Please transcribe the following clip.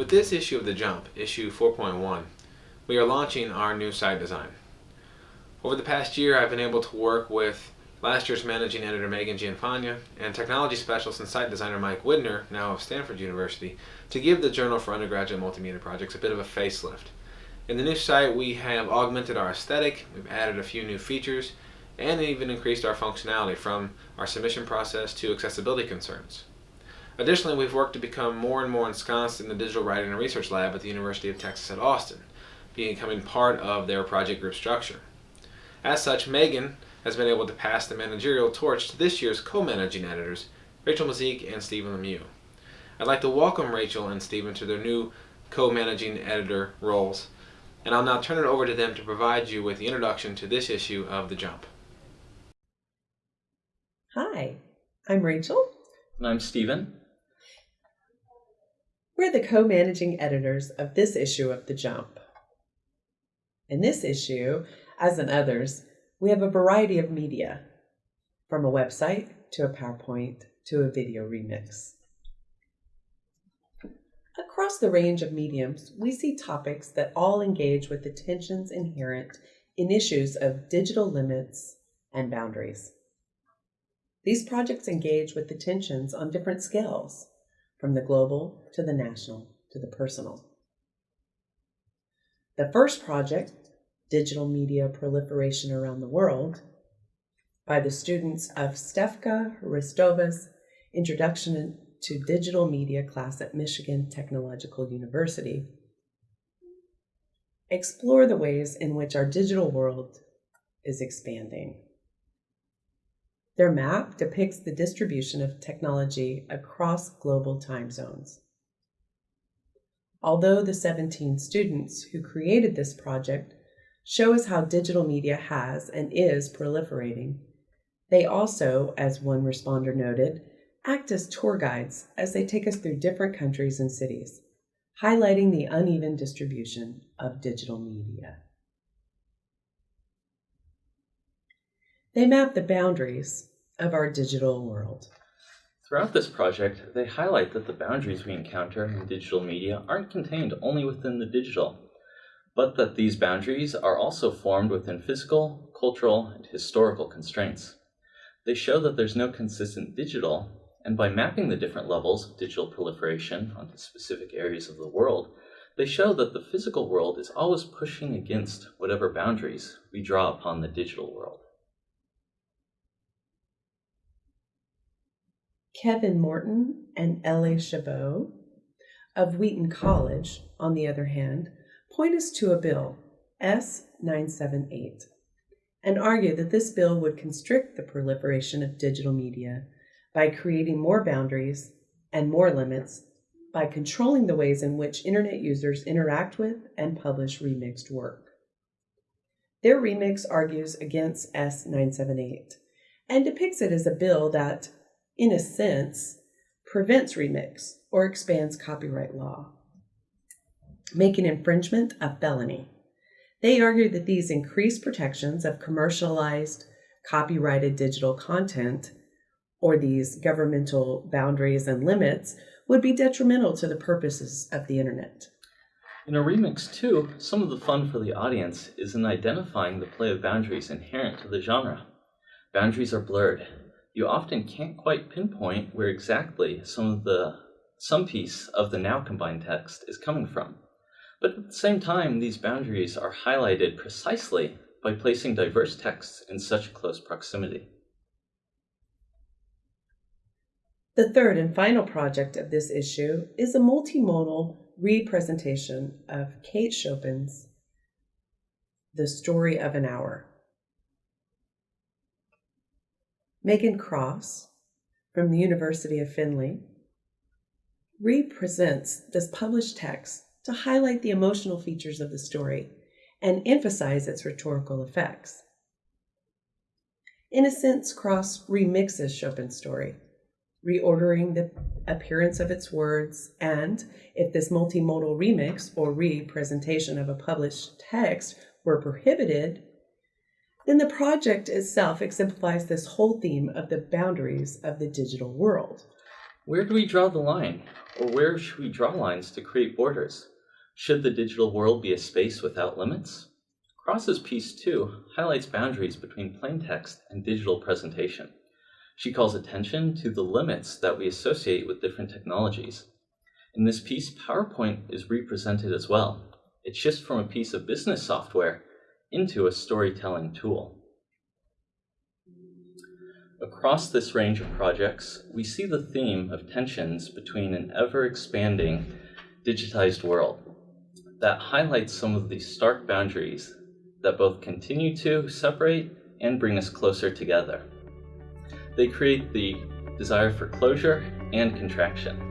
With this issue of The Jump, issue 4.1, we are launching our new site design. Over the past year, I've been able to work with last year's managing editor Megan Gianfagna and technology specialist and site designer Mike Widner, now of Stanford University, to give the Journal for Undergraduate Multimedia Projects a bit of a facelift. In the new site, we have augmented our aesthetic, we've added a few new features, and even increased our functionality from our submission process to accessibility concerns. Additionally, we've worked to become more and more ensconced in the Digital Writing and Research Lab at the University of Texas at Austin, becoming part of their project group structure. As such, Megan has been able to pass the managerial torch to this year's co-managing editors, Rachel Mazik and Stephen Lemieux. I'd like to welcome Rachel and Stephen to their new co-managing editor roles, and I'll now turn it over to them to provide you with the introduction to this issue of The Jump. Hi, I'm Rachel. And I'm Stephen. We're the co managing editors of this issue of The Jump. In this issue, as in others, we have a variety of media, from a website to a PowerPoint to a video remix. Across the range of mediums, we see topics that all engage with the tensions inherent in issues of digital limits and boundaries. These projects engage with the tensions on different scales from the global to the national to the personal. The first project, Digital Media Proliferation Around the World, by the students of Stefka Hristova's Introduction to Digital Media class at Michigan Technological University, explore the ways in which our digital world is expanding. Their map depicts the distribution of technology across global time zones. Although the 17 students who created this project show us how digital media has and is proliferating, they also, as one responder noted, act as tour guides as they take us through different countries and cities, highlighting the uneven distribution of digital media. They map the boundaries of our digital world. Throughout this project, they highlight that the boundaries we encounter in digital media aren't contained only within the digital, but that these boundaries are also formed within physical, cultural, and historical constraints. They show that there's no consistent digital, and by mapping the different levels of digital proliferation onto specific areas of the world, they show that the physical world is always pushing against whatever boundaries we draw upon the digital world. Kevin Morton and L.A. Chabot of Wheaton College, on the other hand, point us to a bill, S 978, and argue that this bill would constrict the proliferation of digital media by creating more boundaries and more limits by controlling the ways in which Internet users interact with and publish remixed work. Their remix argues against S 978 and depicts it as a bill that in a sense, prevents remix or expands copyright law, making infringement a felony. They argue that these increased protections of commercialized, copyrighted digital content or these governmental boundaries and limits would be detrimental to the purposes of the internet. In a remix, too, some of the fun for the audience is in identifying the play of boundaries inherent to the genre. Boundaries are blurred, you often can't quite pinpoint where exactly some of the some piece of the now combined text is coming from. But at the same time, these boundaries are highlighted precisely by placing diverse texts in such close proximity. The third and final project of this issue is a multimodal representation of Kate Chopin's The Story of an Hour. Megan Cross from the University of Findlay represents this published text to highlight the emotional features of the story and emphasize its rhetorical effects. In a sense, Cross remixes Chopin's story, reordering the appearance of its words, and if this multimodal remix or representation of a published text were prohibited, then the project itself exemplifies this whole theme of the boundaries of the digital world. Where do we draw the line? Or where should we draw lines to create borders? Should the digital world be a space without limits? Cross's piece too highlights boundaries between plain text and digital presentation. She calls attention to the limits that we associate with different technologies. In this piece, PowerPoint is represented as well. It shifts from a piece of business software into a storytelling tool. Across this range of projects, we see the theme of tensions between an ever-expanding digitized world that highlights some of the stark boundaries that both continue to separate and bring us closer together. They create the desire for closure and contraction.